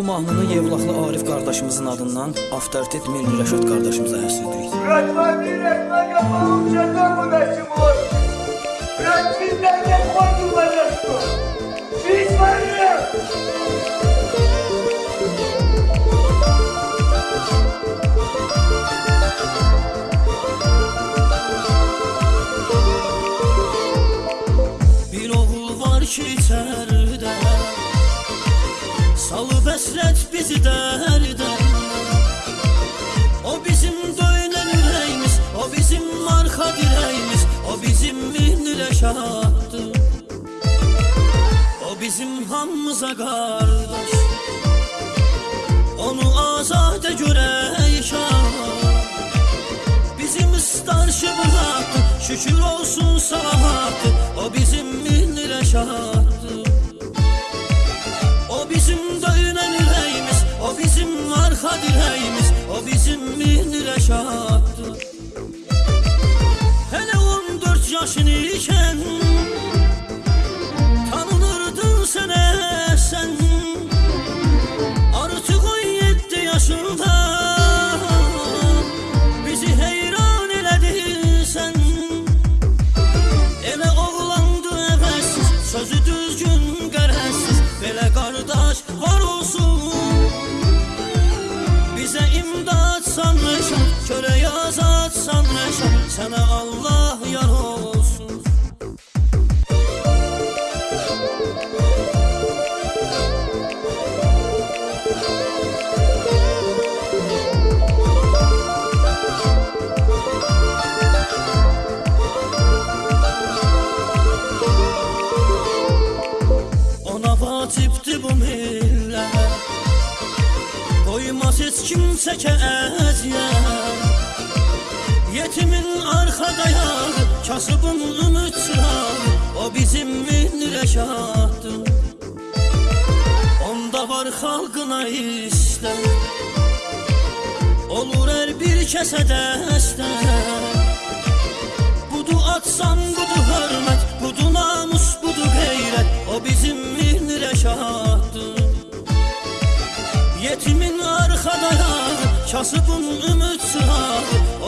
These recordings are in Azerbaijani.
Bu mahnını Yevlaxlı Arif qardaşımızın adından avtoritet Milli Rəşad qardaşımıza həsr edirik. Bırakma bir ekmek yapalım şeytan bu neşim olur. Bırak bizden de korkulmayacaksın. Biz varız. Bir oğul var ki içeride Bu besret bizi derdi O bizim döyünen yüreğimiz O bizim marka direğimiz O bizim mihnire şahattı O bizim hamımıza kardeş. Onu azade görey şah. Bizim starşı bıraktı Şükür olsun çattı Hele on dört yaşın iken Tanınırdın sen sen. Artık on yedi yaşında Sənə Allah yar olsun. Ona vacibdir bu millət Qoymaz heç kimsə ki əziyyət Yetimin arxa dayağı Kasıbın ümid çırağı O bizim milli rəşaddır Onda var xalqına istər Olur hər bir kəsə dəstər Budu atsan Kasıbın ümid çırağı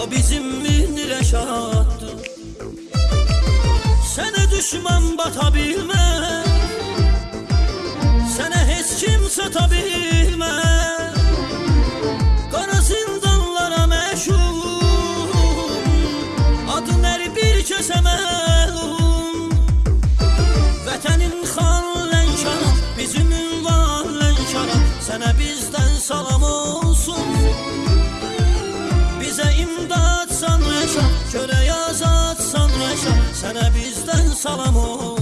O bizim milli rəşaddır Sənə düşman bata bilməz Sənə heç kim bilməz Salamão.